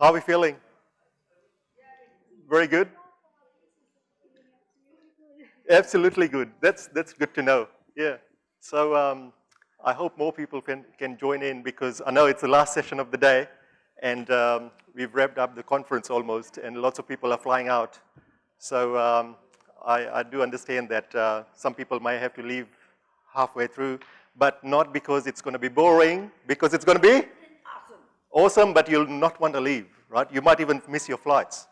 How are we feeling? Very good? Absolutely good. That's, that's good to know. Yeah. So um, I hope more people can, can join in because I know it's the last session of the day and um, we've wrapped up the conference almost and lots of people are flying out. So um, I, I, do understand that uh, some people might have to leave halfway through, but not because it's going to be boring, because it's going to be awesome. but you'll not want to leave, right? You might even miss your flights,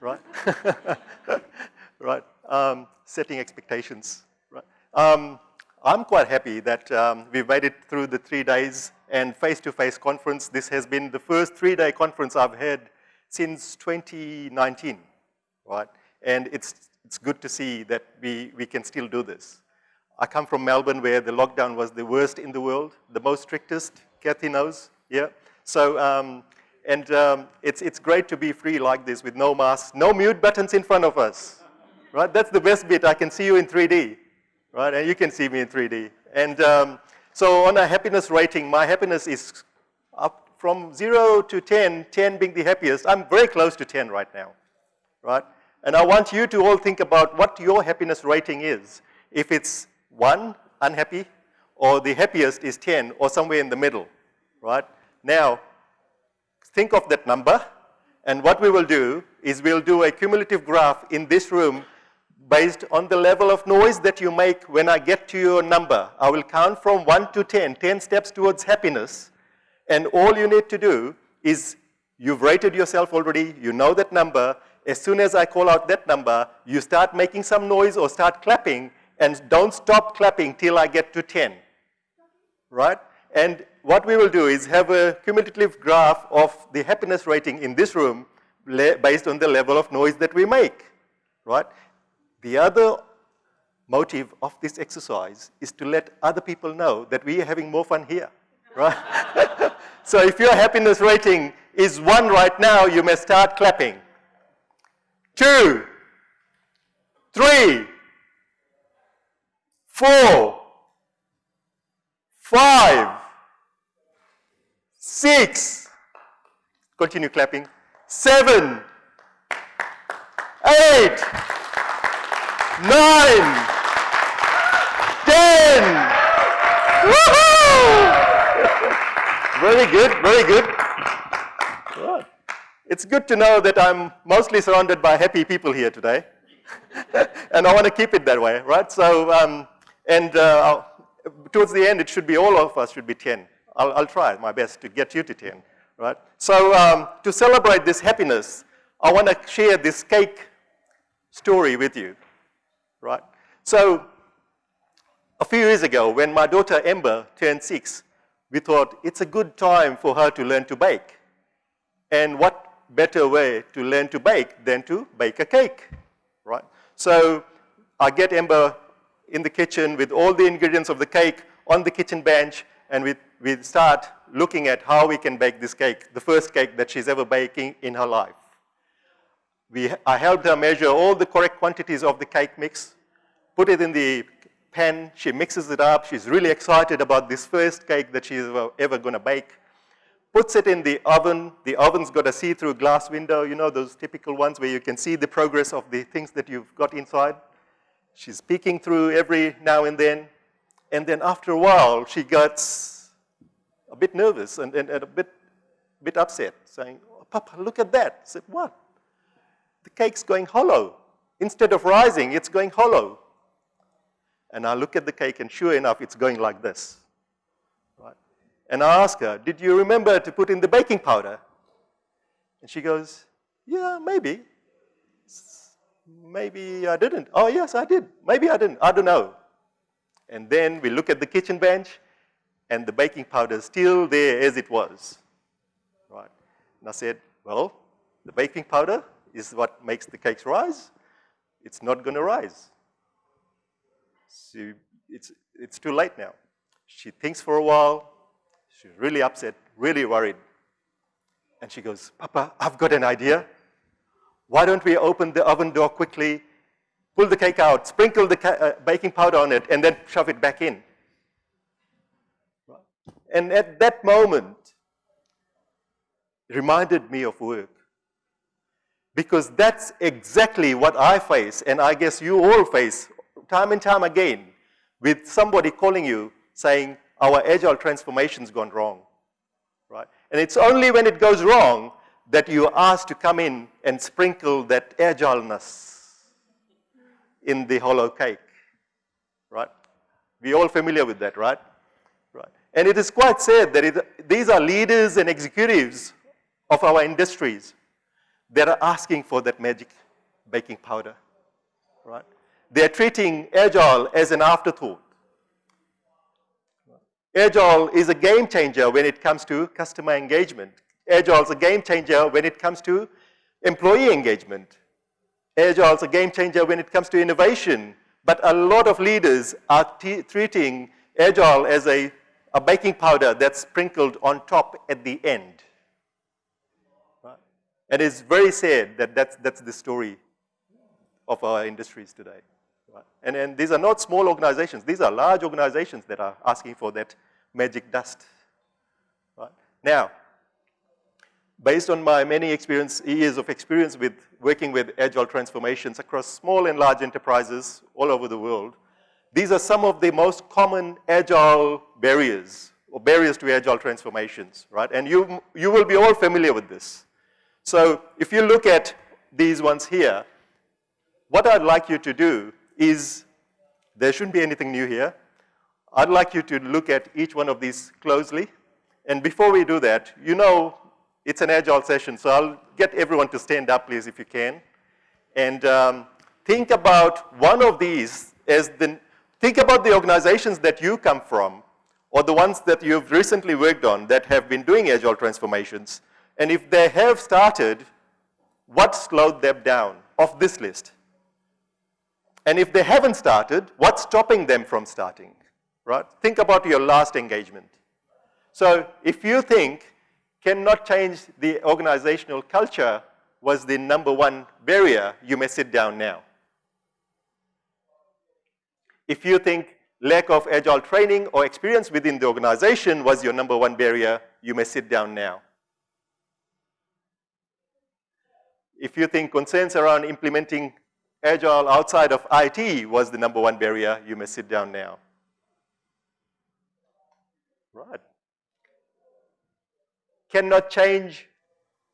right? right. Um, setting expectations, right? Um, I'm quite happy that um, we've made it through the three days and face-to-face -face conference. This has been the first three-day conference I've had since 2019, right? And it's, it's good to see that we, we can still do this. I come from Melbourne where the lockdown was the worst in the world, the most strictest, Kathy knows, yeah? So, um, and um, it's, it's great to be free like this with no masks, no mute buttons in front of us, right? That's the best bit, I can see you in 3D, right? And you can see me in 3D. And um, so on a happiness rating, my happiness is up from zero to 10, 10 being the happiest. I'm very close to 10 right now, right? And I want you to all think about what your happiness rating is. If it's one, unhappy, or the happiest is 10, or somewhere in the middle, right? Now, think of that number, and what we will do is we'll do a cumulative graph in this room based on the level of noise that you make when I get to your number. I will count from 1 to 10, 10 steps towards happiness, and all you need to do is you've rated yourself already, you know that number, as soon as I call out that number, you start making some noise or start clapping, and don't stop clapping till I get to 10, right? And what we will do is have a cumulative graph of the happiness rating in this room based on the level of noise that we make, right? The other motive of this exercise is to let other people know that we are having more fun here, right? so if your happiness rating is one right now, you may start clapping. Two, three, four, five, six, continue clapping, seven, eight, nine, ten. very good, very good. It's good to know that I'm mostly surrounded by happy people here today. and I want to keep it that way, right? So um, and uh, towards the end, it should be all of us should be 10. I'll, I'll try my best to get you to 10, right? So um, to celebrate this happiness, I want to share this cake story with you, right? So a few years ago, when my daughter Ember turned six, we thought it's a good time for her to learn to bake. And what better way to learn to bake than to bake a cake, right? So I get Ember in the kitchen with all the ingredients of the cake on the kitchen bench, and we, we start looking at how we can bake this cake, the first cake that she's ever baking in her life. We, I helped her measure all the correct quantities of the cake mix, put it in the pan, she mixes it up, she's really excited about this first cake that she's ever, ever gonna bake, puts it in the oven, the oven's got a see-through glass window, you know, those typical ones where you can see the progress of the things that you've got inside. She's peeking through every now and then. And then after a while, she gets a bit nervous and, and, and a bit, bit upset, saying, oh, Papa, look at that. I said, what? The cake's going hollow. Instead of rising, it's going hollow. And I look at the cake, and sure enough, it's going like this. Right? And I ask her, did you remember to put in the baking powder? And she goes, yeah, maybe. Maybe I didn't. Oh, yes, I did. Maybe I didn't. I don't know. And then we look at the kitchen bench, and the baking powder is still there as it was. Right? And I said, well, the baking powder is what makes the cakes rise. It's not going to rise. So it's, it's too late now. She thinks for a while. She's really upset, really worried. And she goes, Papa, I've got an idea. Why don't we open the oven door quickly, pull the cake out, sprinkle the uh, baking powder on it, and then shove it back in. And at that moment, reminded me of work. Because that's exactly what I face, and I guess you all face time and time again with somebody calling you saying, our agile transformation's gone wrong, right? And it's only when it goes wrong that you are asked to come in and sprinkle that agileness in the hollow cake, right? We're all familiar with that, right? And it is quite sad that it, these are leaders and executives of our industries that are asking for that magic baking powder, right? They're treating Agile as an afterthought. Agile is a game changer when it comes to customer engagement. Agile is a game changer when it comes to employee engagement. Agile is a game changer when it comes to innovation. But a lot of leaders are treating Agile as a, a baking powder that's sprinkled on top at the end. Right? And it's very sad that that's, that's the story of our industries today. Right? And, and these are not small organizations. These are large organizations that are asking for that magic dust. Right? Now, based on my many experience, years of experience with working with agile transformations across small and large enterprises all over the world, these are some of the most common agile barriers or barriers to agile transformations, right? And you, you will be all familiar with this. So if you look at these ones here, what I'd like you to do is, there shouldn't be anything new here. I'd like you to look at each one of these closely. And before we do that, you know it's an agile session, so I'll get everyone to stand up, please, if you can. And um, think about one of these as the, think about the organizations that you come from or the ones that you've recently worked on that have been doing agile transformations. And if they have started, what slowed them down of this list? And if they haven't started, what's stopping them from starting, right? Think about your last engagement. So if you think cannot change the organizational culture was the number one barrier, you may sit down now. If you think lack of agile training or experience within the organization was your number one barrier, you may sit down now. If you think concerns around implementing agile outside of IT was the number one barrier, you may sit down now. Right. Cannot change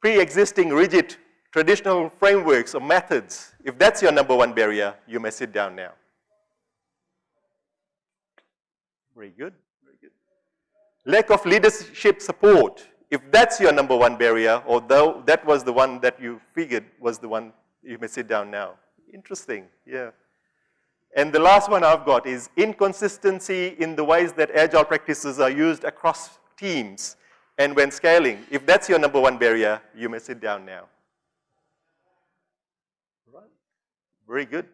pre-existing rigid traditional frameworks or methods. If that's your number one barrier, you may sit down now. Very good, very good. Lack of leadership support. If that's your number one barrier, or though that was the one that you figured was the one, you may sit down now. Interesting, yeah. And the last one I've got is inconsistency in the ways that agile practices are used across teams and when scaling. If that's your number one barrier, you may sit down now. Right. Very good.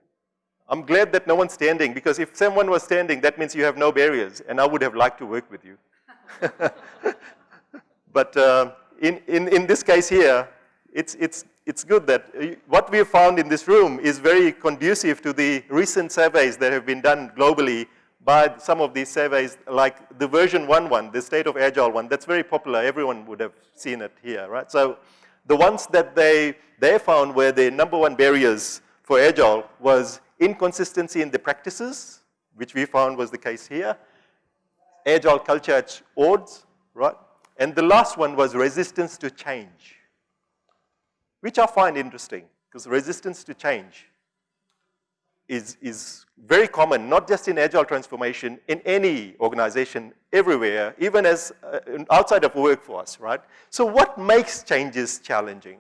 I'm glad that no one's standing because if someone was standing, that means you have no barriers and I would have liked to work with you. but uh, in, in, in this case here, it's, it's, it's good that uh, what we have found in this room is very conducive to the recent surveys that have been done globally by some of these surveys, like the VersionOne one, the state of agile one, that's very popular. Everyone would have seen it here, right? So the ones that they, they found were the number one barriers for agile was inconsistency in the practices, which we found was the case here, agile culture at odds, right? And the last one was resistance to change which I find interesting because resistance to change is, is very common, not just in agile transformation, in any organization, everywhere, even as uh, outside of workforce, right? So what makes changes challenging?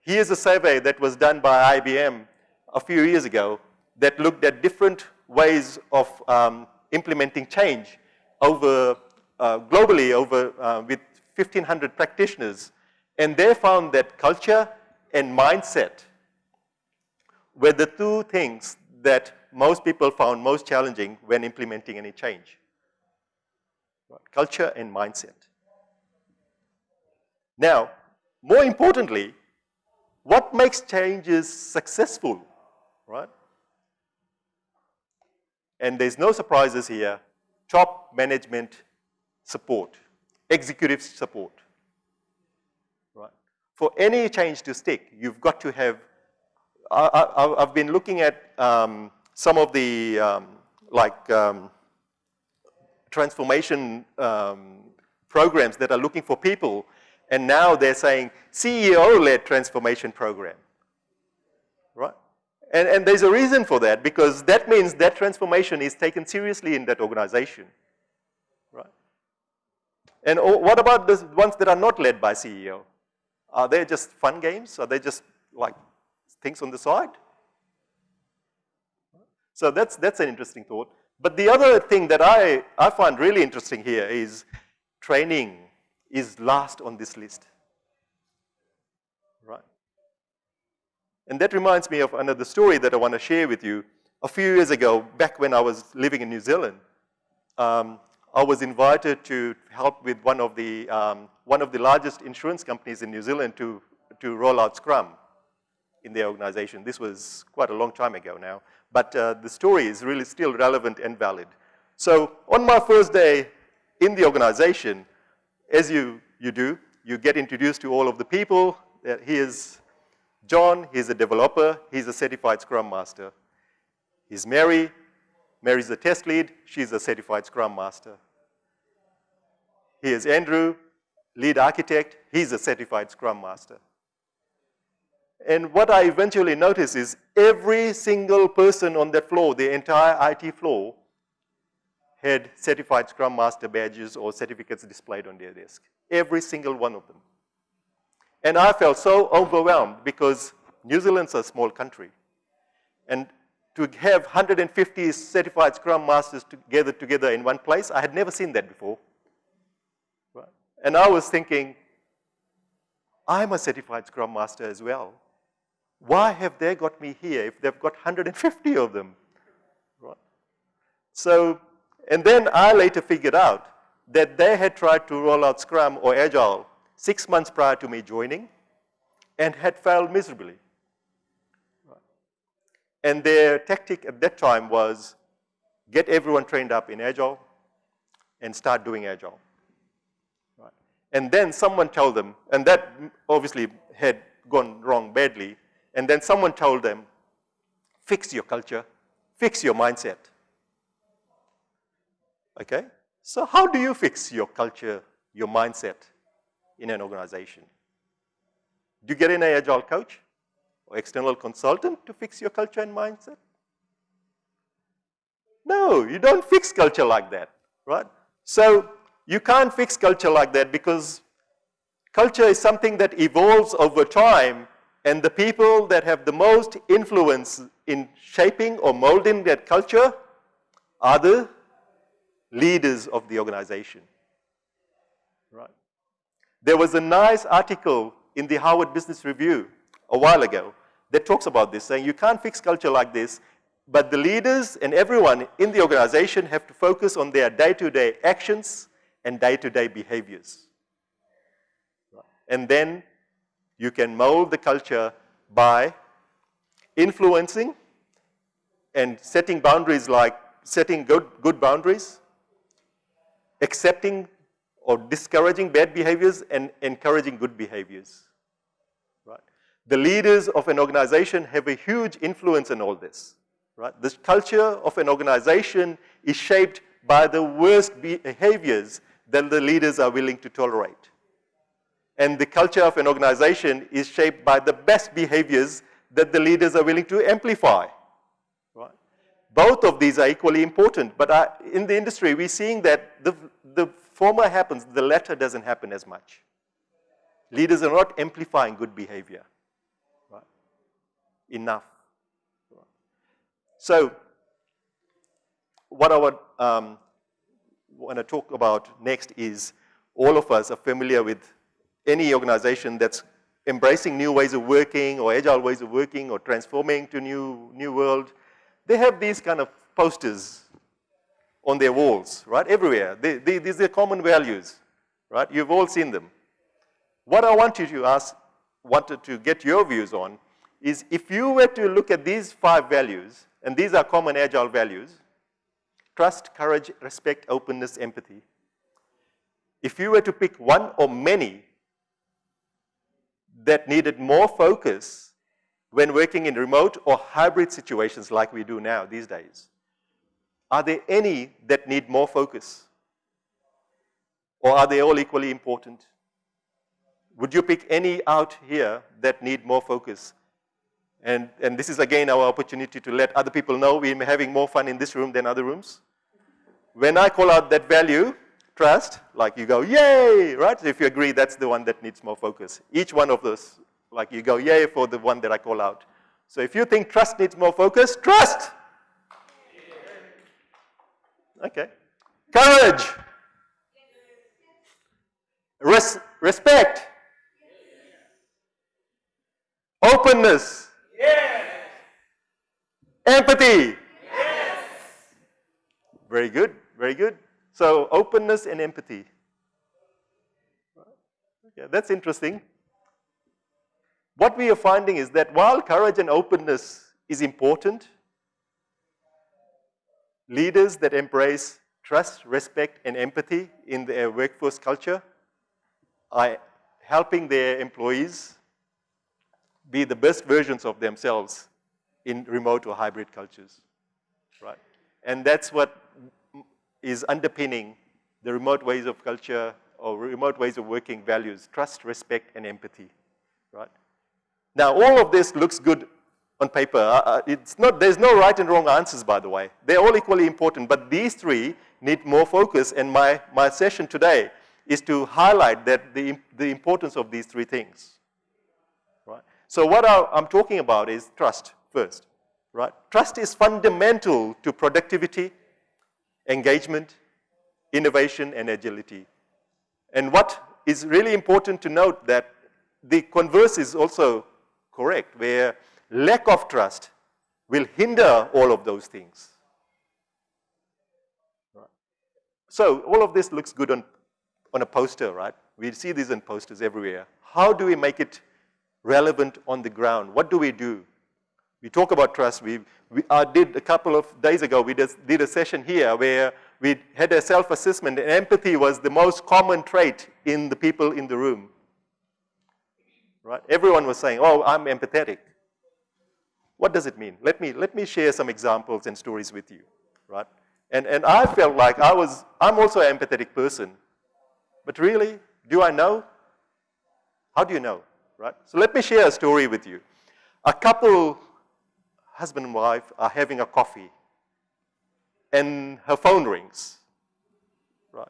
Here's a survey that was done by IBM a few years ago that looked at different ways of um, implementing change over, uh, globally over, uh, with 1,500 practitioners and they found that culture and mindset were the two things that most people found most challenging when implementing any change. Culture and mindset. Now, more importantly, what makes changes successful, right? And there's no surprises here, top management support, executive support. Right? For any change to stick, you've got to have, I, have been looking at um, some of the, um, like, um, transformation um, programs that are looking for people, and now they're saying CEO-led transformation program, right? And, and there's a reason for that, because that means that transformation is taken seriously in that organization, right? And oh, what about the ones that are not led by CEO? Are they just fun games? Are they just like things on the side? So that's, that's an interesting thought. But the other thing that I, I find really interesting here is training is last on this list. Right? And that reminds me of another story that I want to share with you. A few years ago, back when I was living in New Zealand, um, I was invited to help with one of the, um, one of the largest insurance companies in New Zealand to, to roll out Scrum in their organization. This was quite a long time ago now, but uh, the story is really still relevant and valid. So on my first day in the organization, as you, you do, you get introduced to all of the people. Here's John, he's a developer, he's a certified Scrum Master. He's Mary, Mary's a test lead, she's a certified Scrum Master. Here's Andrew, lead architect, he's a certified Scrum Master. And what I eventually noticed is every single person on that floor, the entire IT floor, had certified Scrum Master badges or certificates displayed on their desk. Every single one of them. And I felt so overwhelmed because New Zealand's a small country. And to have 150 certified Scrum Masters together together in one place, I had never seen that before. And I was thinking, I'm a certified Scrum Master as well. Why have they got me here if they've got 150 of them? Right? So and then I later figured out that they had tried to roll out Scrum or Agile six months prior to me joining and had failed miserably. And their tactic at that time was get everyone trained up in Agile and start doing Agile. And then someone told them, and that obviously had gone wrong badly, and then someone told them, fix your culture, fix your mindset. Okay? So how do you fix your culture, your mindset in an organization? Do you get an agile coach or external consultant to fix your culture and mindset? No, you don't fix culture like that, right? So you can't fix culture like that because culture is something that evolves over time and the people that have the most influence in shaping or molding that culture are the leaders of the organization. There was a nice article in the Harvard Business Review a while ago that talks about this, saying you can't fix culture like this, but the leaders and everyone in the organization have to focus on their day-to-day -day actions and day-to-day -day behaviors. And then you can mold the culture by influencing and setting boundaries like setting good, good boundaries, accepting or discouraging bad behaviors and encouraging good behaviors. Right? The leaders of an organization have a huge influence in all this. Right? The culture of an organization is shaped by the worst behaviors that the leaders are willing to tolerate. And the culture of an organization is shaped by the best behaviors that the leaders are willing to amplify. Right? Both of these are equally important, but in the industry, we're seeing that the, the former happens, the latter doesn't happen as much. Leaders are not amplifying good behavior right? enough. So, what I would um, want to talk about next is all of us are familiar with any organization that's embracing new ways of working or agile ways of working or transforming to new, new world they have these kind of posters on their walls, right, everywhere. They, they, these are common values, right? You've all seen them. What I want you to ask, wanted to get your views on is if you were to look at these five values, and these are common agile values, trust, courage, respect, openness, empathy. If you were to pick one or many that needed more focus when working in remote or hybrid situations like we do now these days? Are there any that need more focus? Or are they all equally important? Would you pick any out here that need more focus? And, and this is again our opportunity to let other people know we're having more fun in this room than other rooms. When I call out that value, trust, like you go, yay, right? If you agree, that's the one that needs more focus. Each one of those, like you go, yay for the one that I call out. So if you think trust needs more focus, trust. Okay. Courage. Res respect. Openness. Yes. Empathy. Yes. Very good, very good. So openness and empathy. Okay, that's interesting. What we are finding is that while courage and openness is important, leaders that embrace trust, respect, and empathy in their workforce culture are helping their employees be the best versions of themselves in remote or hybrid cultures, right? And that's what is underpinning the remote ways of culture or remote ways of working values, trust, respect, and empathy, right? Now, all of this looks good on paper. Uh, uh, it's not, there's no right and wrong answers, by the way. They're all equally important, but these three need more focus, and my, my session today is to highlight that the, the importance of these three things, right? So what I, I'm talking about is trust first, right? Trust is fundamental to productivity, engagement, innovation, and agility. And what is really important to note that the converse is also correct, where lack of trust will hinder all of those things. So all of this looks good on, on a poster, right? We see these in posters everywhere. How do we make it relevant on the ground? What do we do? We talk about trust. We, we uh, did a couple of days ago, we did, did a session here where we had a self-assessment and empathy was the most common trait in the people in the room. Right? Everyone was saying, oh, I'm empathetic. What does it mean? Let me, let me share some examples and stories with you, right? And, and I felt like I was, I'm also an empathetic person. But really, do I know? How do you know, right? So let me share a story with you. A couple, husband and wife, are having a coffee. And her phone rings, right?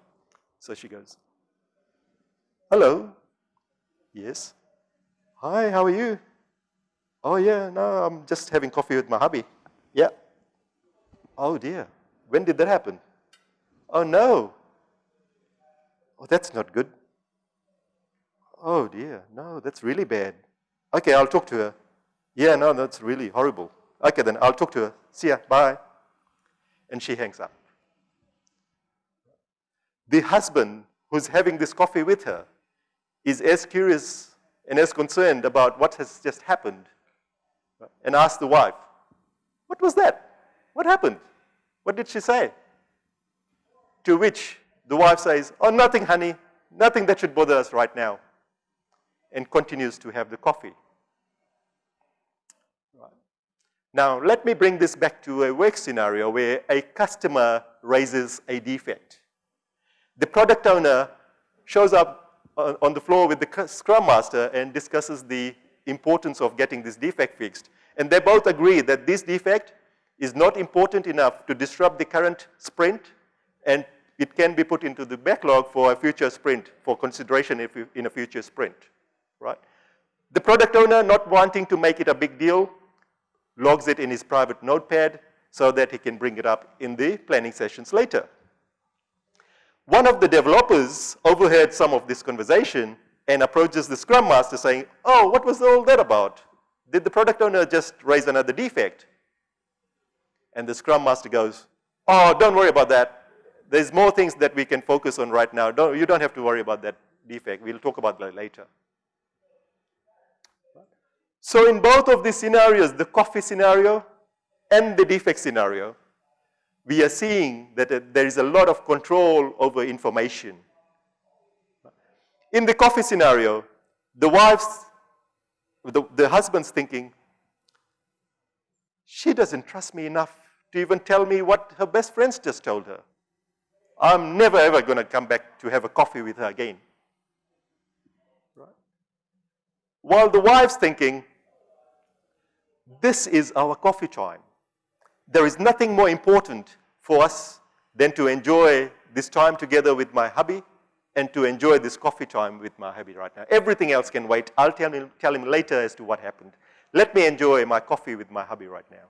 So she goes, hello, yes. Hi, how are you? Oh yeah, no, I'm just having coffee with my hubby. Yeah. Oh dear, when did that happen? Oh no. Oh, that's not good. Oh dear, no, that's really bad. Okay, I'll talk to her. Yeah, no, that's really horrible. Okay, then I'll talk to her. See ya, bye. And she hangs up. The husband who's having this coffee with her is as curious and as concerned about what has just happened and asked the wife, what was that? What happened? What did she say? To which the wife says, oh, nothing, honey. Nothing that should bother us right now. And continues to have the coffee. Right. Now, let me bring this back to a work scenario where a customer raises a defect. The product owner shows up on the floor with the Scrum Master and discusses the importance of getting this defect fixed. And they both agree that this defect is not important enough to disrupt the current sprint and it can be put into the backlog for a future sprint for consideration in a future sprint, right? The product owner not wanting to make it a big deal logs it in his private notepad so that he can bring it up in the planning sessions later. One of the developers overheard some of this conversation and approaches the Scrum Master saying, oh, what was all that about? Did the product owner just raise another defect? And the Scrum Master goes, oh, don't worry about that. There's more things that we can focus on right now. Don't, you don't have to worry about that defect. We'll talk about that later. So in both of these scenarios, the coffee scenario and the defect scenario, we are seeing that uh, there is a lot of control over information. In the coffee scenario, the wife the, the husband's thinking, she doesn't trust me enough to even tell me what her best friends just told her. I'm never ever going to come back to have a coffee with her again. Right? While the wife's thinking, this is our coffee time. There is nothing more important for us than to enjoy this time together with my hubby and to enjoy this coffee time with my hubby right now. Everything else can wait. I'll tell him, tell him later as to what happened. Let me enjoy my coffee with my hubby right now.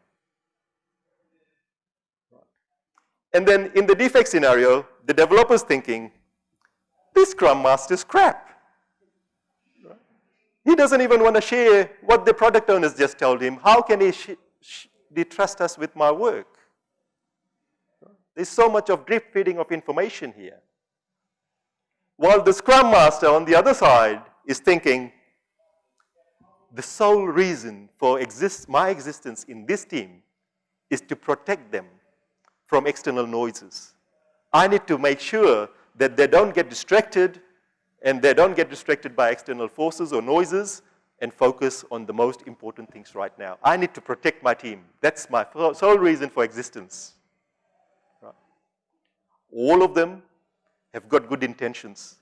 And then in the defect scenario, the developer's thinking, this Scrum Master's crap. He doesn't even want to share what the product owners just told him. How can he, he trust us with my work? There's so much of drip feeding of information here. While the Scrum Master on the other side is thinking, the sole reason for exist my existence in this team is to protect them from external noises. I need to make sure that they don't get distracted and they don't get distracted by external forces or noises and focus on the most important things right now. I need to protect my team. That's my sole reason for existence. Right. All of them have got good intentions.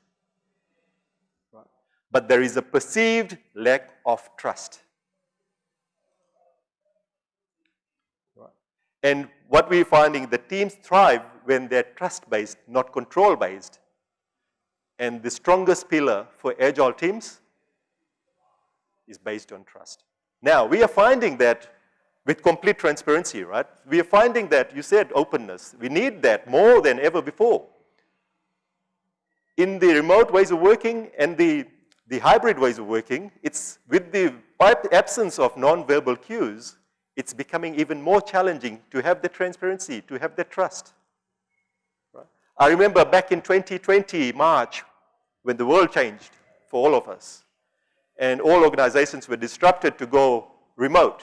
Right. But there is a perceived lack of trust. Right. And what we're finding, the teams thrive when they're trust-based, not control-based. And the strongest pillar for agile teams is based on trust. Now, we are finding that with complete transparency, right? We are finding that, you said openness, we need that more than ever before. In the remote ways of working and the, the hybrid ways of working, it's with the absence of non-verbal cues, it's becoming even more challenging to have the transparency, to have the trust. Right? I remember back in 2020, March, when the world changed for all of us, and all organizations were disrupted to go remote.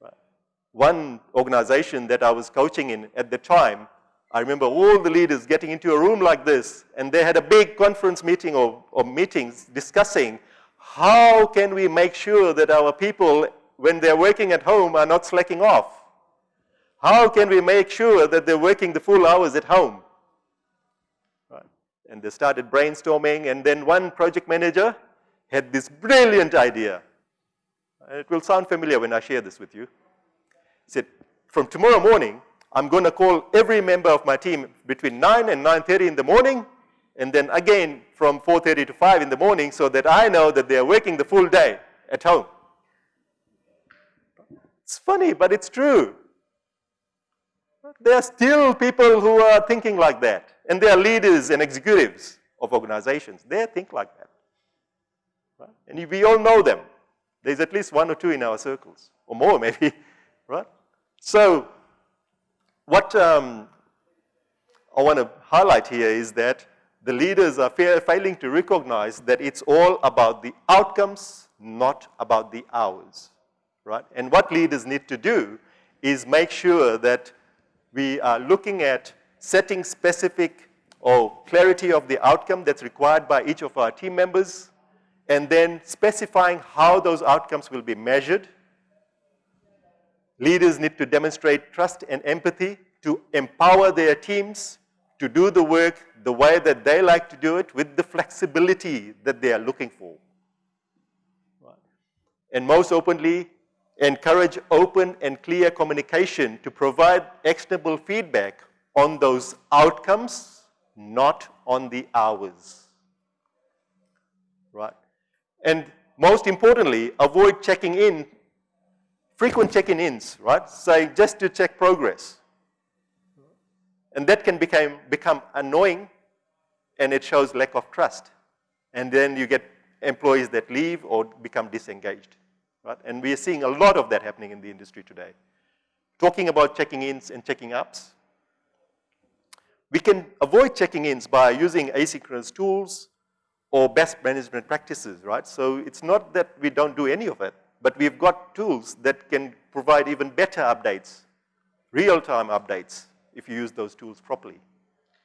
Right? One organization that I was coaching in at the time, I remember all the leaders getting into a room like this, and they had a big conference meeting or, or meetings discussing how can we make sure that our people when they're working at home are not slacking off? How can we make sure that they're working the full hours at home? Right. And they started brainstorming, and then one project manager had this brilliant idea. It will sound familiar when I share this with you. He said, from tomorrow morning, I'm going to call every member of my team between 9 and 9.30 in the morning, and then again from 4.30 to 5 in the morning so that I know that they're working the full day at home. It's funny, but it's true. There are still people who are thinking like that. And they are leaders and executives of organizations. They think like that. Right? And we all know them. There's at least one or two in our circles, or more maybe, right? So what um, I want to highlight here is that the leaders are failing to recognize that it's all about the outcomes, not about the hours right? And what leaders need to do is make sure that we are looking at setting specific or clarity of the outcome that's required by each of our team members, and then specifying how those outcomes will be measured. Leaders need to demonstrate trust and empathy to empower their teams to do the work the way that they like to do it with the flexibility that they are looking for. Right. And most openly, encourage open and clear communication to provide actionable feedback on those outcomes, not on the hours. Right? And most importantly, avoid checking in, frequent checking ins, right? Say just to check progress. And that can become, become annoying and it shows lack of trust. And then you get employees that leave or become disengaged. Right? And we are seeing a lot of that happening in the industry today. Talking about checking ins and checking ups, we can avoid checking ins by using asynchronous tools or best management practices, right? So it's not that we don't do any of it, but we've got tools that can provide even better updates, real-time updates, if you use those tools properly.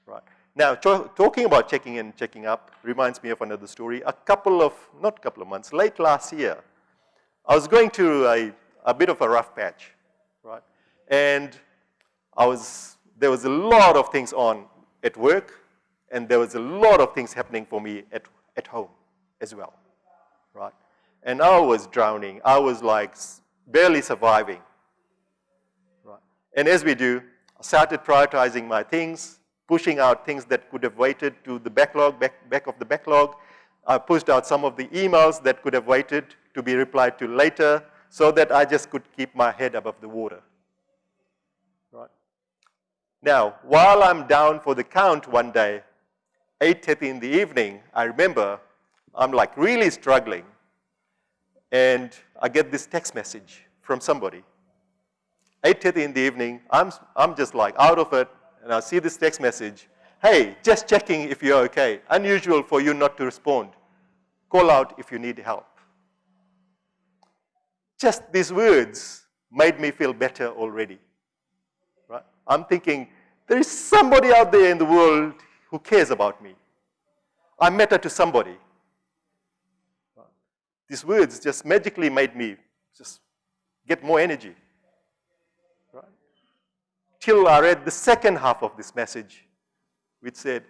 right? Now, talking about checking in, checking up reminds me of another story. A couple of, not a couple of months, late last year, I was going to a, a bit of a rough patch, right? And I was, there was a lot of things on at work, and there was a lot of things happening for me at, at home as well, right? And I was drowning. I was like barely surviving, right? And as we do, I started prioritizing my things, pushing out things that could have waited to the backlog, back, back of the backlog. I pushed out some of the emails that could have waited to be replied to later so that I just could keep my head above the water. Right? Now, while I'm down for the count one day, 8.30 in the evening, I remember I'm like really struggling and I get this text message from somebody. 8.30 in the evening, I'm, I'm just like out of it and I see this text message. Hey, just checking if you're okay. Unusual for you not to respond. Call out if you need help. Just these words made me feel better already. Right? I'm thinking, there is somebody out there in the world who cares about me. I matter to somebody. These words just magically made me just get more energy. Right? Till I read the second half of this message, which said,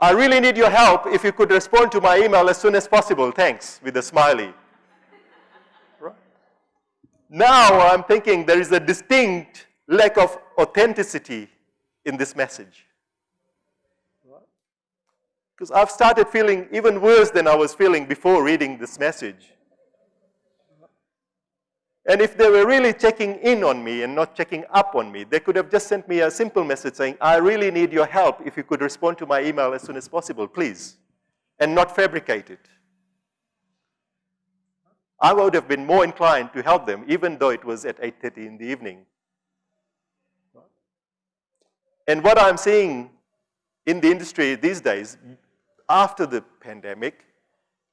I really need your help. If you could respond to my email as soon as possible, thanks, with a smiley. right? Now I'm thinking there is a distinct lack of authenticity in this message. Because I've started feeling even worse than I was feeling before reading this message. And if they were really checking in on me and not checking up on me, they could have just sent me a simple message saying, I really need your help. If you could respond to my email as soon as possible, please. And not fabricate it. I would have been more inclined to help them, even though it was at 8.30 in the evening. And what I'm seeing in the industry these days, after the pandemic,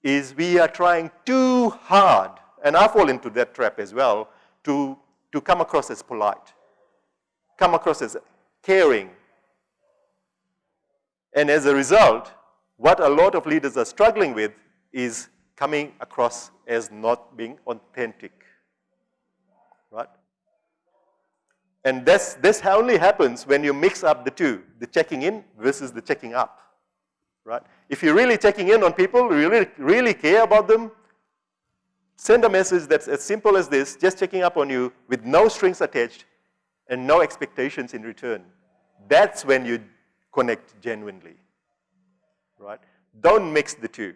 is we are trying too hard and I fall into that trap as well, to, to come across as polite, come across as caring. And as a result, what a lot of leaders are struggling with is coming across as not being authentic, right? And this, this only happens when you mix up the two, the checking in versus the checking up, right? If you're really checking in on people, really, really care about them, Send a message that's as simple as this, just checking up on you with no strings attached and no expectations in return. That's when you connect genuinely, right? Don't mix the two.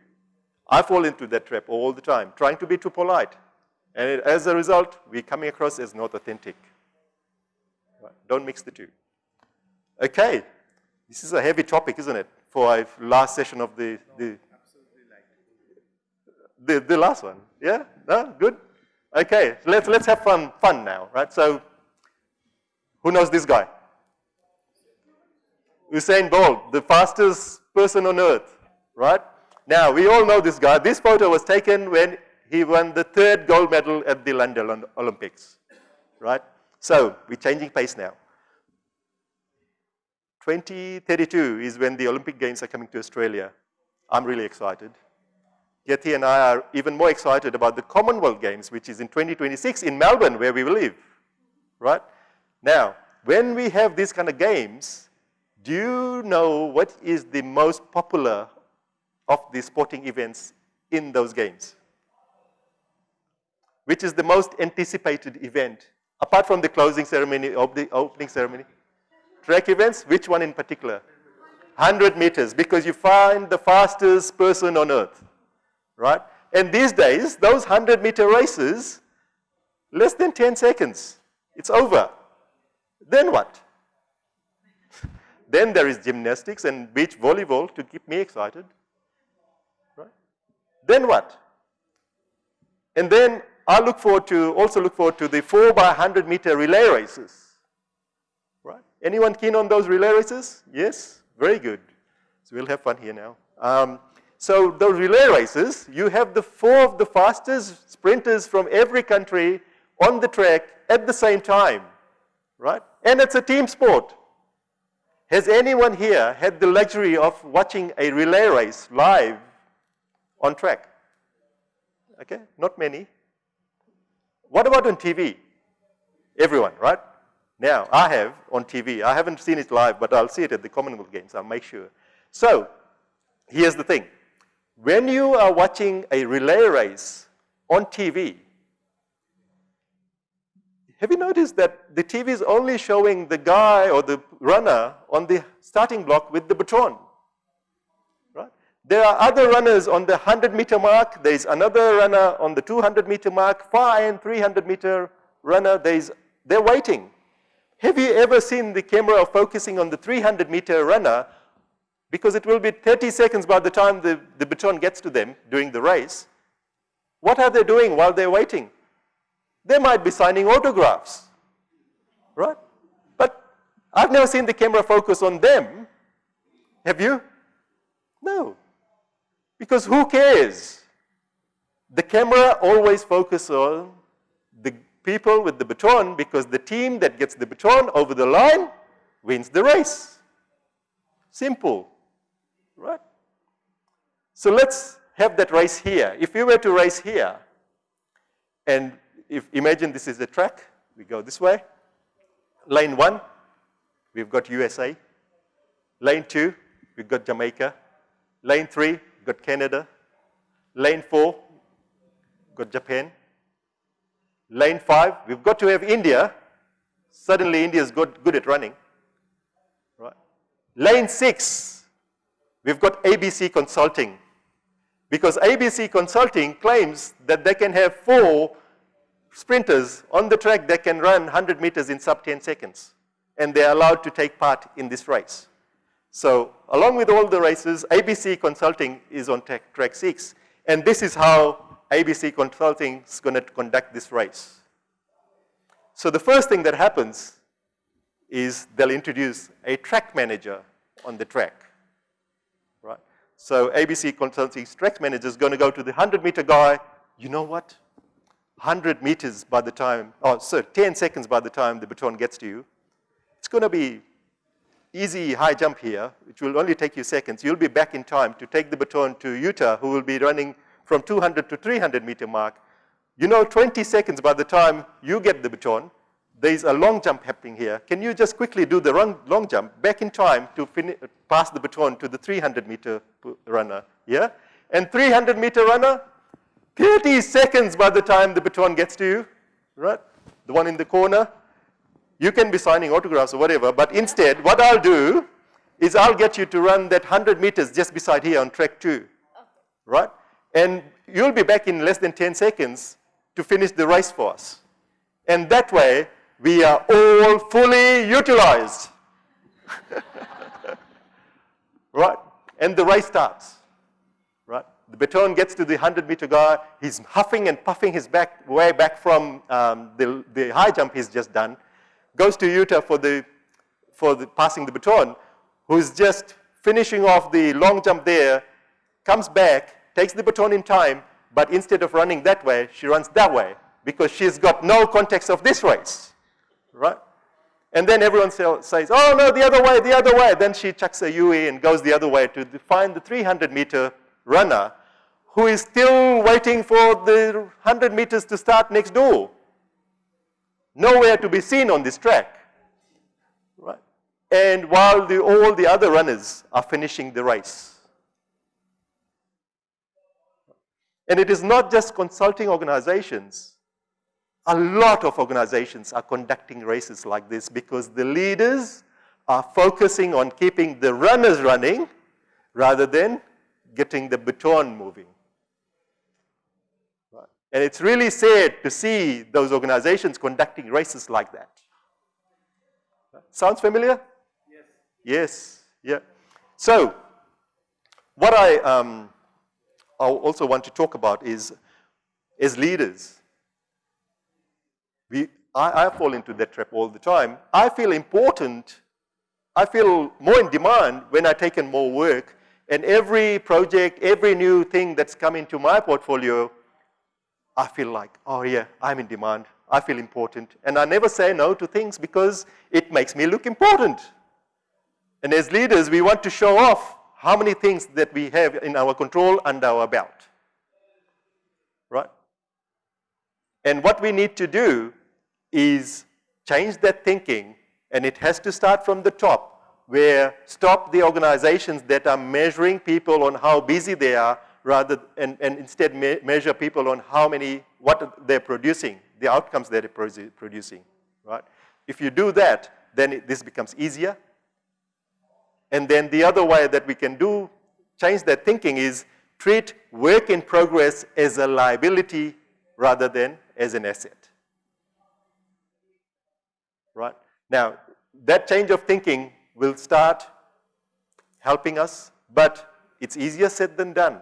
I fall into that trap all the time, trying to be too polite. And it, as a result, we're coming across as not authentic. Right? Don't mix the two. Okay, this is a heavy topic, isn't it, for our last session of the, the, the, the last one. Yeah? No? Good? Okay, let's, let's have fun, fun now, right? So, who knows this guy? Usain Bolt, the fastest person on earth, right? Now, we all know this guy. This photo was taken when he won the third gold medal at the London Olympics, right? So, we're changing pace now. 2032 is when the Olympic Games are coming to Australia. I'm really excited. Getty and I are even more excited about the Commonwealth Games, which is in 2026 in Melbourne, where we live, right? Now, when we have these kind of games, do you know what is the most popular of the sporting events in those games? Which is the most anticipated event, apart from the closing ceremony or the opening ceremony? Track events, which one in particular? 100 meters, because you find the fastest person on earth right? And these days, those 100 meter races, less than 10 seconds, it's over. Then what? then there is gymnastics and beach volleyball to keep me excited. Right? Then what? And then I look forward to, also look forward to the 4 by 100 meter relay races. Right? Anyone keen on those relay races? Yes? Very good. So we'll have fun here now. Um, so the relay races, you have the four of the fastest sprinters from every country on the track at the same time, right? And it's a team sport. Has anyone here had the luxury of watching a relay race live on track? Okay, not many. What about on TV? Everyone, right? Now, I have on TV. I haven't seen it live, but I'll see it at the Commonwealth Games. I'll make sure. So, here's the thing. When you are watching a relay race on TV, have you noticed that the TV is only showing the guy or the runner on the starting block with the baton? Right? There are other runners on the 100 meter mark. There's another runner on the 200 meter mark, and 300 meter runner. There's, they're waiting. Have you ever seen the camera focusing on the 300 meter runner because it will be 30 seconds by the time the, the baton gets to them during the race. What are they doing while they're waiting? They might be signing autographs, right? But I've never seen the camera focus on them. Have you? No. Because who cares? The camera always focuses on the people with the baton because the team that gets the baton over the line wins the race. Simple right? So let's have that race here. If we were to race here, and if imagine this is the track, we go this way. Lane one, we've got USA. Lane two, we've got Jamaica. Lane three, we've got Canada. Lane four, got Japan. Lane five, we've got to have India. Suddenly India is good, good at running. Right? Lane six, We've got ABC Consulting. Because ABC Consulting claims that they can have four sprinters on the track that can run 100 meters in sub 10 seconds. And they're allowed to take part in this race. So along with all the races, ABC Consulting is on track, track six. And this is how ABC Consulting is going to conduct this race. So the first thing that happens is they'll introduce a track manager on the track. So ABC Consulting Track Manager is going to go to the 100 meter guy. You know what? 100 meters by the time, oh, so 10 seconds by the time the baton gets to you. It's going to be easy high jump here, which will only take you seconds. You'll be back in time to take the baton to Utah, who will be running from 200 to 300 meter mark. You know 20 seconds by the time you get the baton, there's a long jump happening here. Can you just quickly do the long, long jump back in time to pass the baton to the 300 meter runner, yeah? And 300 meter runner, 30 seconds by the time the baton gets to you, right? The one in the corner. You can be signing autographs or whatever, but instead, what I'll do is I'll get you to run that 100 meters just beside here on track two, right? And you'll be back in less than 10 seconds to finish the race for us. And that way, we are all fully utilized. right? And the race starts. Right? The baton gets to the 100 meter guy. He's huffing and puffing his back way back from um, the, the high jump he's just done. Goes to Utah for the, for the passing the baton, who's just finishing off the long jump there, comes back, takes the baton in time, but instead of running that way, she runs that way because she's got no context of this race right? And then everyone says, oh no, the other way, the other way. Then she chucks a UE and goes the other way to find the 300 meter runner who is still waiting for the 100 meters to start next door. Nowhere to be seen on this track, right? And while the, all the other runners are finishing the race. And it is not just consulting organizations a lot of organizations are conducting races like this because the leaders are focusing on keeping the runners running rather than getting the baton moving. And it's really sad to see those organizations conducting races like that. Sounds familiar? Yes. Yes, yeah. So, what I, um, I also want to talk about is, as leaders, we, I, I fall into that trap all the time. I feel important, I feel more in demand when I take in more work and every project, every new thing that's come into my portfolio, I feel like, oh yeah, I'm in demand. I feel important. And I never say no to things because it makes me look important. And as leaders, we want to show off how many things that we have in our control under our belt. Right? And what we need to do is change that thinking, and it has to start from the top, where stop the organizations that are measuring people on how busy they are, rather and, and instead me measure people on how many, what they're producing, the outcomes they're producing, right? If you do that, then it, this becomes easier. And then the other way that we can do, change that thinking is treat work in progress as a liability rather than as an asset. Right? Now, that change of thinking will start helping us, but it's easier said than done.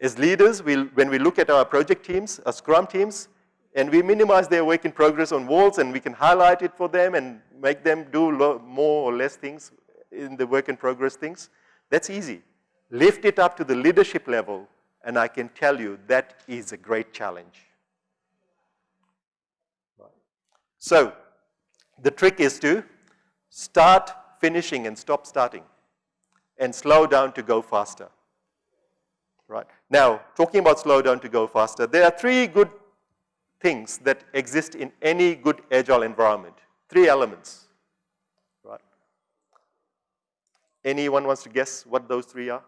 As leaders, we'll, when we look at our project teams, our scrum teams, and we minimize their work in progress on walls and we can highlight it for them and make them do more or less things in the work in progress things, that's easy. Lift it up to the leadership level and I can tell you that is a great challenge. So, the trick is to start finishing and stop starting and slow down to go faster. Right. Now, talking about slow down to go faster, there are three good things that exist in any good agile environment. Three elements. Right. Anyone wants to guess what those three are?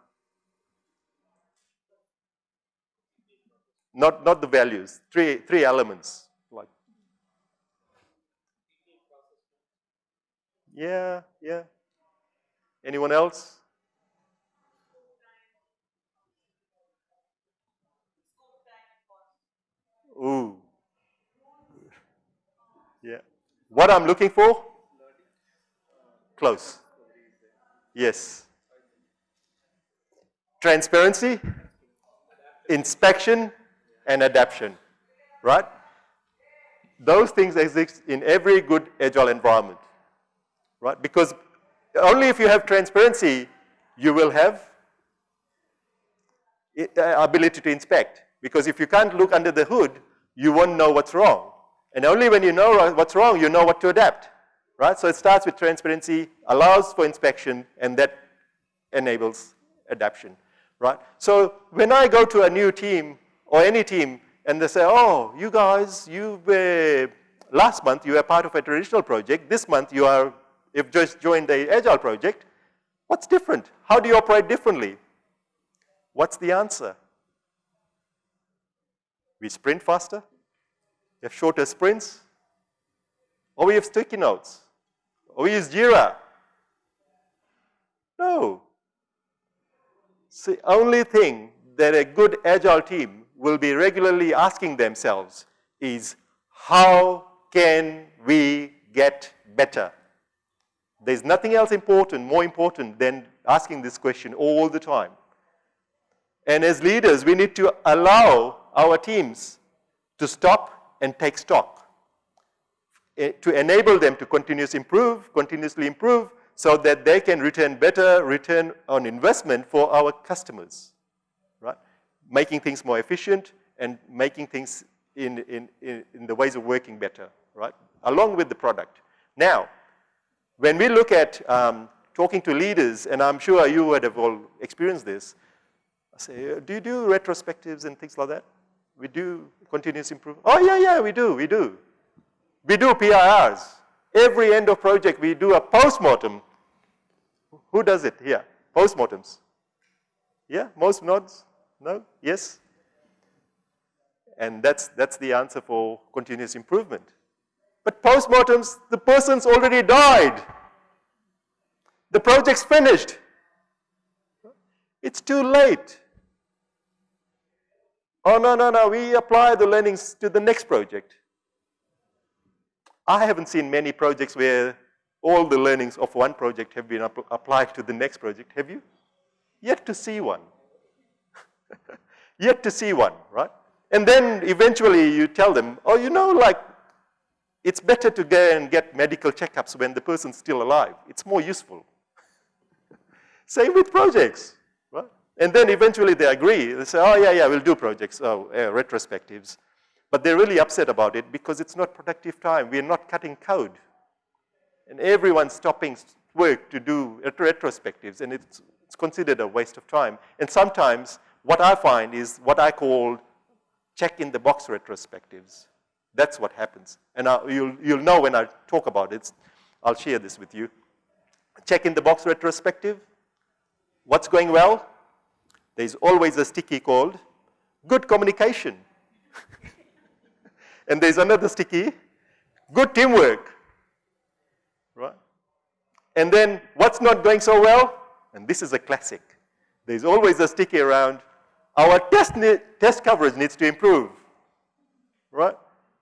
Not, not the values, three, three elements. Yeah, yeah. Anyone else? Ooh. Yeah. What I'm looking for? Close. Yes. Transparency, inspection, and adaptation. Right? Those things exist in every good agile environment right? Because only if you have transparency, you will have uh, ability to inspect. Because if you can't look under the hood, you won't know what's wrong. And only when you know what's wrong, you know what to adapt, right? So it starts with transparency, allows for inspection, and that enables adaptation, right? So when I go to a new team or any team and they say, oh, you guys, you were, last month you were part of a traditional project, this month you are You've just joined the Agile project. What's different? How do you operate differently? What's the answer? We sprint faster, we have shorter sprints, or we have sticky notes, or we use Jira. No. the only thing that a good Agile team will be regularly asking themselves is, how can we get better? There's nothing else important, more important than asking this question all the time. And as leaders, we need to allow our teams to stop and take stock, eh, to enable them to continuously improve, continuously improve, so that they can return better return on investment for our customers, right? Making things more efficient and making things in, in, in the ways of working better, right? Along with the product. Now, when we look at um, talking to leaders, and I'm sure you would have all experienced this, I say, do you do retrospectives and things like that? We do continuous improvement. Oh, yeah, yeah, we do, we do. We do PIRs. Every end of project, we do a postmortem. Who does it here? Postmortems. Yeah, most nods? No? Yes? And that's, that's the answer for continuous improvement. But postmortems, the person's already died. The project's finished. It's too late. Oh, no, no, no, we apply the learnings to the next project. I haven't seen many projects where all the learnings of one project have been applied to the next project, have you? Yet to see one. Yet to see one, right? And then eventually you tell them, oh, you know, like it's better to go and get medical checkups when the person's still alive. It's more useful. Same with projects, right? And then eventually they agree. They say, oh, yeah, yeah, we'll do projects, oh, uh, retrospectives. But they're really upset about it because it's not productive time. We're not cutting code. And everyone's stopping work to do retrospectives and it's, it's considered a waste of time. And sometimes what I find is what I call check in the box retrospectives. That's what happens. And I, you'll, you'll know when I talk about it. I'll share this with you. Check in the box retrospective. What's going well? There's always a sticky called good communication. and there's another sticky, good teamwork. Right? And then what's not going so well? And this is a classic. There's always a sticky around, our test, test coverage needs to improve. Right?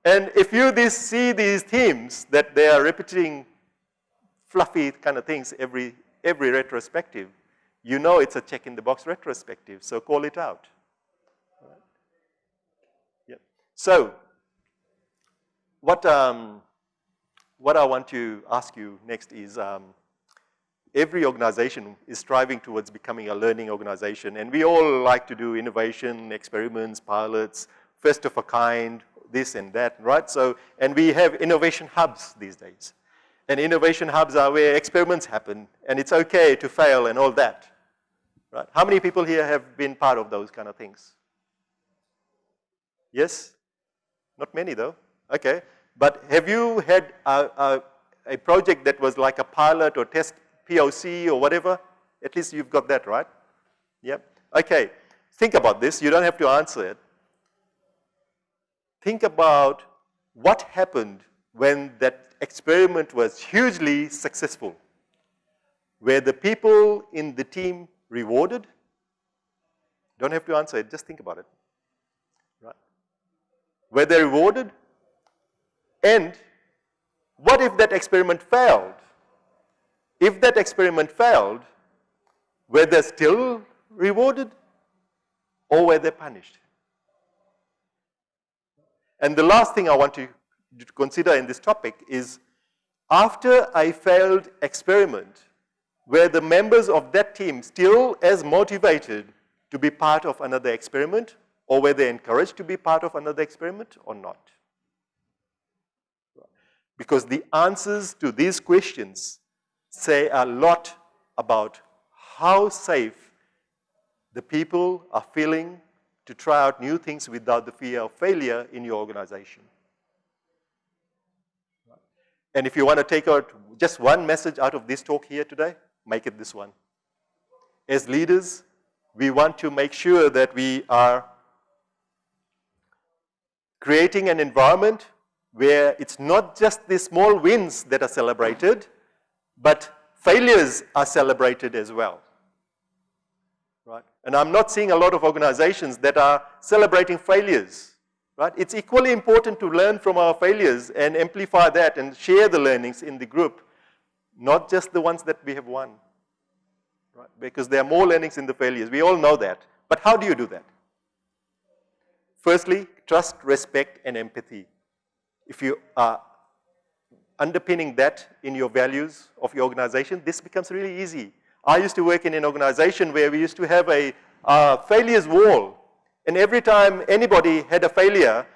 And if you this, see these themes that they are repeating fluffy kind of things every, every retrospective, you know it's a check in the box retrospective, so call it out. Right? Yep. So, what, um, what I want to ask you next is, um, every organization is striving towards becoming a learning organization, and we all like to do innovation, experiments, pilots, first of a kind, this and that, right? So, and we have innovation hubs these days. And innovation hubs are where experiments happen, and it's okay to fail and all that. Right? How many people here have been part of those kind of things? Yes? Not many though. Okay. But have you had a, a, a project that was like a pilot or test POC or whatever? At least you've got that, right? Yep. Okay. Think about this. You don't have to answer it think about what happened when that experiment was hugely successful. Were the people in the team rewarded? Don't have to answer it, just think about it. Right? Were they rewarded? And what if that experiment failed? If that experiment failed, were they still rewarded or were they punished? And the last thing I want to, consider in this topic is after I failed experiment, were the members of that team still as motivated to be part of another experiment or were they encouraged to be part of another experiment or not? Because the answers to these questions say a lot about how safe the people are feeling to try out new things without the fear of failure in your organization. And if you want to take out just one message out of this talk here today, make it this one. As leaders, we want to make sure that we are creating an environment where it's not just the small wins that are celebrated, but failures are celebrated as well. And I'm not seeing a lot of organizations that are celebrating failures, right? It's equally important to learn from our failures and amplify that and share the learnings in the group, not just the ones that we have won, right? Because there are more learnings in the failures. We all know that. But how do you do that? Firstly, trust, respect, and empathy. If you are underpinning that in your values of your organization, this becomes really easy. I used to work in an organization where we used to have a uh, failures wall. And every time anybody had a failure,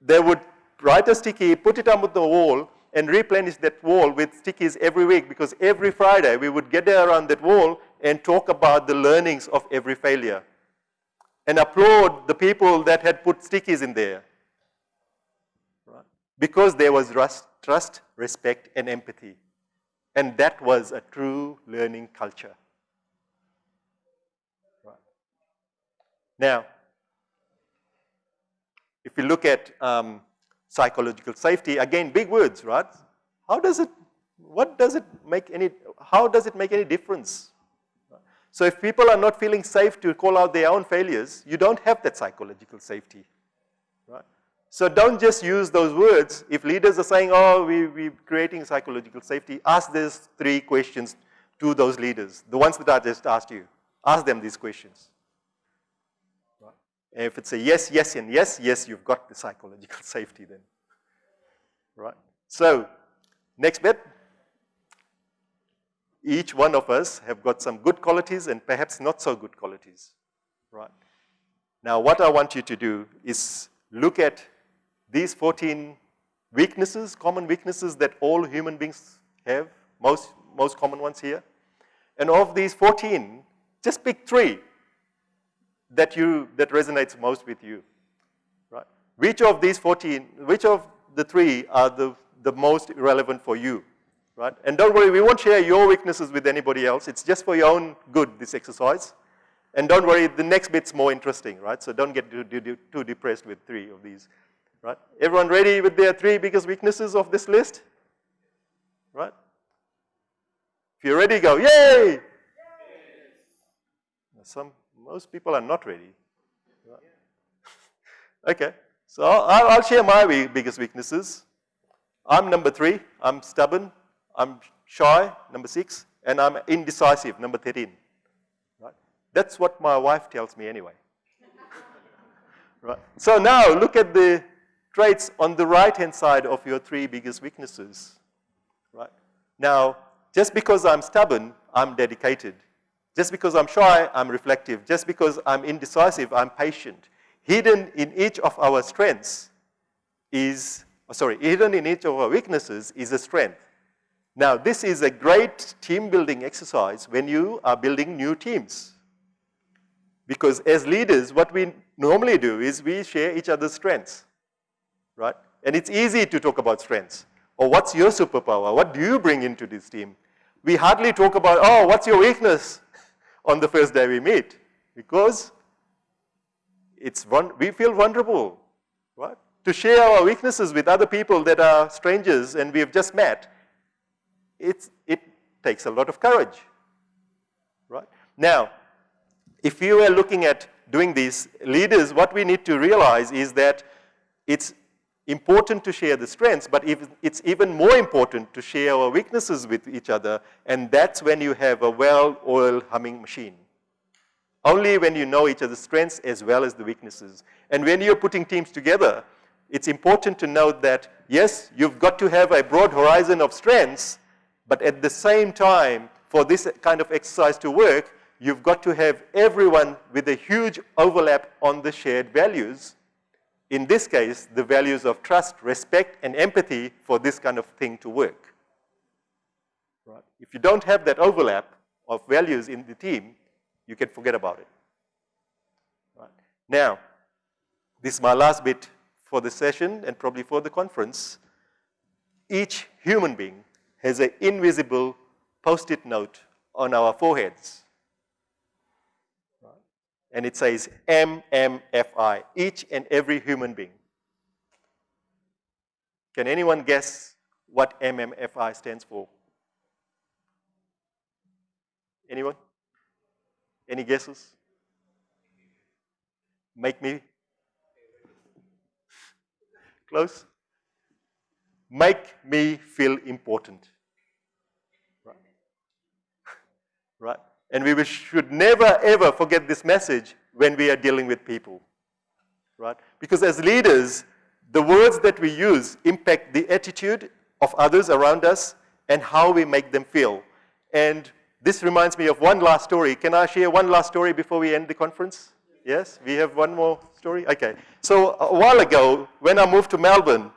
they would write a sticky, put it on the wall, and replenish that wall with stickies every week because every Friday we would get there around that wall and talk about the learnings of every failure and applaud the people that had put stickies in there. Because there was trust, respect, and empathy. And that was a true learning culture. Right. Now, if you look at um, psychological safety, again, big words, right? How does it, what does it make any, how does it make any difference? So if people are not feeling safe to call out their own failures, you don't have that psychological safety. So don't just use those words. If leaders are saying, oh, we, we're creating psychological safety, ask these three questions to those leaders, the ones that I just asked you. Ask them these questions. And if it's a yes, yes, and yes, yes, you've got the psychological safety then. Right? So, next bit. Each one of us have got some good qualities and perhaps not so good qualities. Right? Now, what I want you to do is look at these 14 weaknesses, common weaknesses that all human beings have, most, most common ones here. And of these 14, just pick three that you, that resonates most with you, right? Which of these 14, which of the three are the, the most relevant for you, right? And don't worry, we won't share your weaknesses with anybody else. It's just for your own good, this exercise. And don't worry, the next bit's more interesting, right? So don't get too, too, too depressed with three of these, right? Everyone ready with their three biggest weaknesses of this list? Right? If you're ready, go, yay! Some, most people are not ready. Right? okay, so I'll, I'll share my biggest weaknesses. I'm number three, I'm stubborn, I'm shy, number six, and I'm indecisive, number 13. Right? That's what my wife tells me anyway. right? So now look at the traits on the right-hand side of your three biggest weaknesses. Right? Now, just because I'm stubborn, I'm dedicated. Just because I'm shy, I'm reflective. Just because I'm indecisive, I'm patient. Hidden in each of our strengths is, oh, sorry, hidden in each of our weaknesses is a strength. Now, this is a great team building exercise when you are building new teams. Because as leaders, what we normally do is we share each other's strengths, right? And it's easy to talk about strengths. Or what's your superpower? What do you bring into this team? We hardly talk about, oh, what's your weakness on the first day we meet? Because it's we feel vulnerable, right? To share our weaknesses with other people that are strangers and we have just met, it's, it takes a lot of courage, right? Now, if you are looking at doing these, leaders, what we need to realize is that it's important to share the strengths, but it's even more important to share our weaknesses with each other, and that's when you have a well-oiled humming machine. Only when you know each other's strengths as well as the weaknesses. And when you're putting teams together, it's important to note that, yes, you've got to have a broad horizon of strengths, but at the same time, for this kind of exercise to work, you've got to have everyone with a huge overlap on the shared values in this case, the values of trust, respect, and empathy for this kind of thing to work. Right? If you don't have that overlap of values in the team, you can forget about it. Right? Now, this is my last bit for the session and probably for the conference. Each human being has an invisible post-it note on our foreheads and it says MMFI, each and every human being. Can anyone guess what MMFI stands for? Anyone? Any guesses? Make me? Close? Make me feel important. Right? right? And we should never, ever forget this message when we are dealing with people, right? Because as leaders, the words that we use impact the attitude of others around us and how we make them feel. And this reminds me of one last story. Can I share one last story before we end the conference? Yes, we have one more story? Okay. So a while ago, when I moved to Melbourne,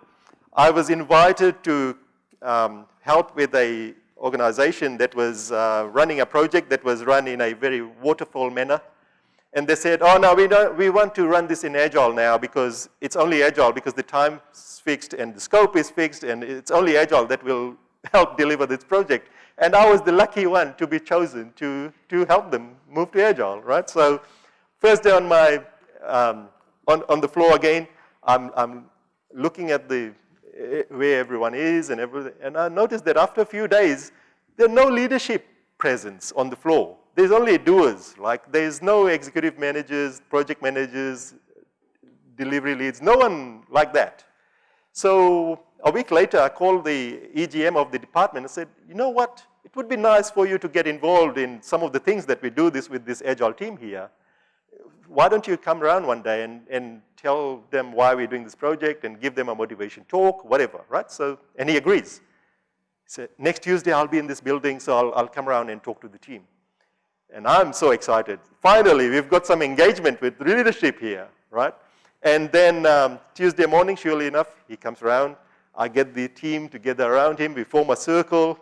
I was invited to um, help with a organization that was uh, running a project that was run in a very waterfall manner. And they said, oh, no, we, don't, we want to run this in Agile now because it's only Agile because the time is fixed and the scope is fixed and it's only Agile that will help deliver this project. And I was the lucky one to be chosen to, to help them move to Agile, right? So first day on my, um, on, on the floor again, I'm, I'm looking at the Eh, where everyone is and everything. And I noticed that after a few days, there are no leadership presence on the floor. There's only doers, like there's no executive managers, project managers, delivery leads, no one like that. So a week later, I called the EGM of the department and said, you know what, it would be nice for you to get involved in some of the things that we do this with this agile team here why don't you come around one day and, and tell them why we're doing this project and give them a motivation talk, whatever, right? So, and he agrees. He said, next Tuesday I'll be in this building, so I'll, I'll come around and talk to the team. And I'm so excited. Finally, we've got some engagement with leadership here, right? And then um, Tuesday morning, surely enough, he comes around. I get the team together around him. We form a circle.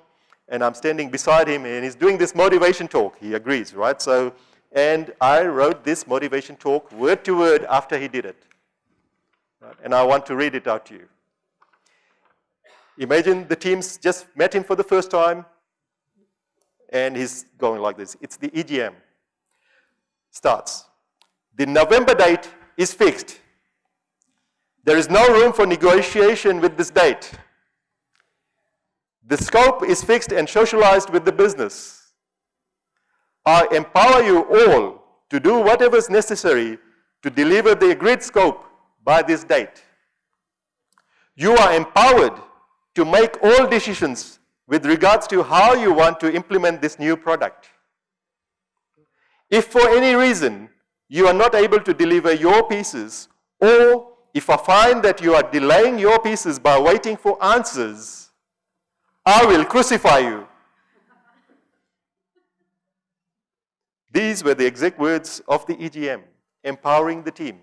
and I'm standing beside him and he's doing this motivation talk. He agrees, right? So, and I wrote this motivation talk word to word after he did it. And I want to read it out to you. Imagine the teams just met him for the first time and he's going like this. It's the EGM. Starts. The November date is fixed. There is no room for negotiation with this date. The scope is fixed and socialized with the business. I empower you all to do whatever is necessary to deliver the agreed scope by this date. You are empowered to make all decisions with regards to how you want to implement this new product. If for any reason you are not able to deliver your pieces or if I find that you are delaying your pieces by waiting for answers, I will crucify you. These were the exact words of the EGM, empowering the team.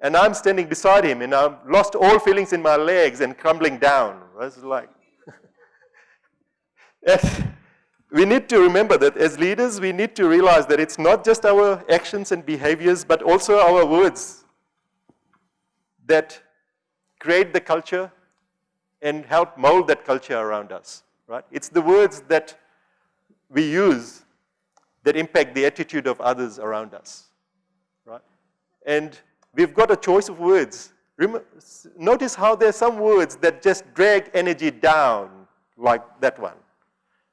And I'm standing beside him and I've lost all feelings in my legs and crumbling down. I was like, we need to remember that as leaders, we need to realize that it's not just our actions and behaviors, but also our words that create the culture and help mold that culture around us, right? It's the words that we use that impact the attitude of others around us, right? And we've got a choice of words. notice how there are some words that just drag energy down, like that one.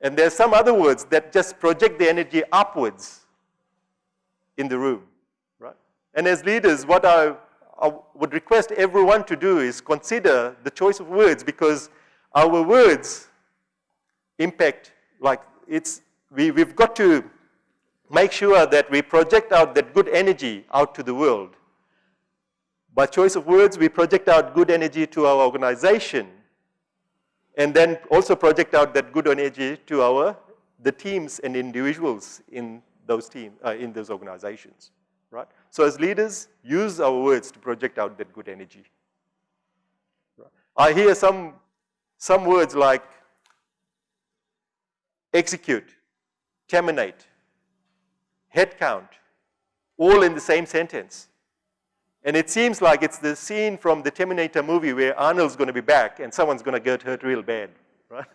And there are some other words that just project the energy upwards in the room, right? And as leaders, what I I would request everyone to do is consider the choice of words because our words impact, like it's, we, we've got to make sure that we project out that good energy out to the world. By choice of words, we project out good energy to our organization and then also project out that good energy to our, the teams and individuals in those teams, uh, in those organizations, right? So as leaders, use our words to project out that good energy. I hear some, some words like execute, terminate, head count, all in the same sentence. And it seems like it's the scene from the Terminator movie where Arnold's going to be back and someone's going to get hurt real bad, right?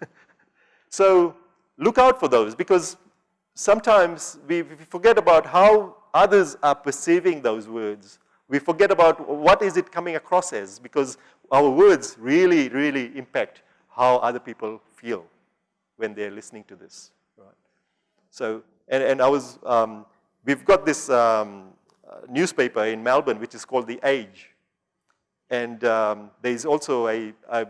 so look out for those because sometimes we, we forget about how others are perceiving those words. We forget about what is it coming across as because our words really, really impact how other people feel when they're listening to this. Right? So, and, and I was, um, we've got this um, newspaper in Melbourne which is called The Age. And um, there's also a, a,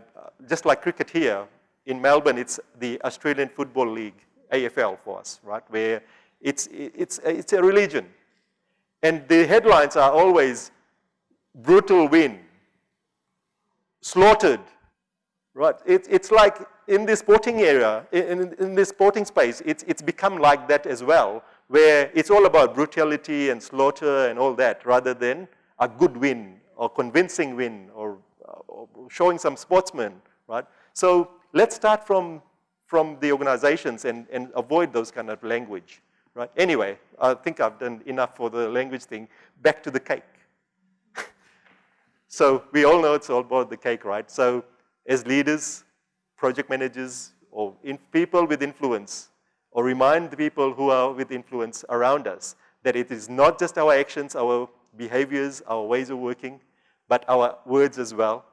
just like cricket here, in Melbourne it's the Australian Football League, AFL for us, right? Where it's, it's, it's a religion. And the headlines are always brutal win, slaughtered, right? It, it's like in the sporting area, in, in the sporting space, it's, it's become like that as well, where it's all about brutality and slaughter and all that, rather than a good win or convincing win or, or showing some sportsmen, right? So let's start from, from the organizations and, and avoid those kind of language. Right? Anyway, I think I've done enough for the language thing. Back to the cake. so we all know it's all about the cake, right? So as leaders, project managers, or people with influence, or remind the people who are with influence around us that it is not just our actions, our behaviors, our ways of working, but our words as well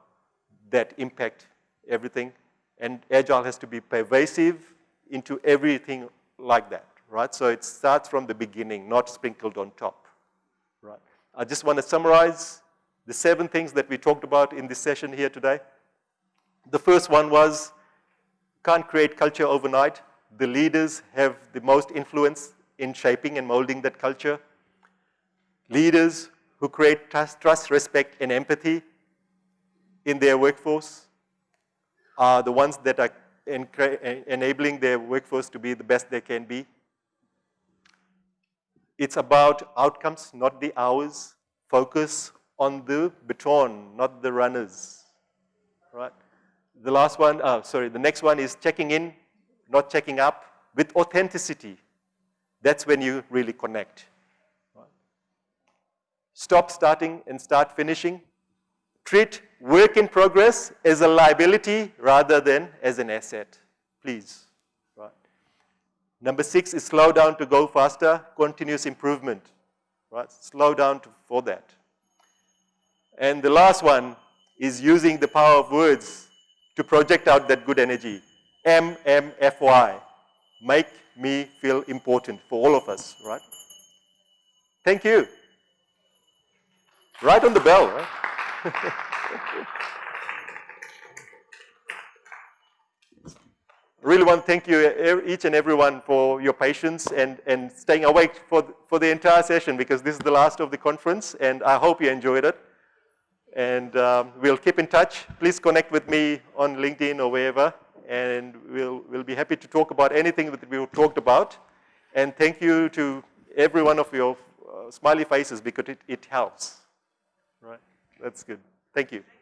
that impact everything. And Agile has to be pervasive into everything like that right? So it starts from the beginning, not sprinkled on top, right? I just want to summarize the seven things that we talked about in this session here today. The first one was, can't create culture overnight. The leaders have the most influence in shaping and molding that culture. Leaders who create trust, trust respect, and empathy in their workforce are the ones that are enabling their workforce to be the best they can be. It's about outcomes, not the hours. Focus on the baton, not the runners, right? The last one, oh, sorry, the next one is checking in, not checking up, with authenticity. That's when you really connect. Stop starting and start finishing. Treat work in progress as a liability rather than as an asset, please. Right. Number six is slow down to go faster, continuous improvement. Right. Slow down to, for that. And the last one is using the power of words to project out that good energy. MMFY, make me feel important for all of us, right? Thank you. Right on the bell, right? really want to thank you, each and everyone, for your patience and, and staying awake for, for the entire session because this is the last of the conference and I hope you enjoyed it. And um, we'll keep in touch. Please connect with me on LinkedIn or wherever, and we'll, we'll be happy to talk about anything that we've talked about. And thank you to every one of your uh, smiley faces because it, it helps. Right? That's good. Thank you. Thank you.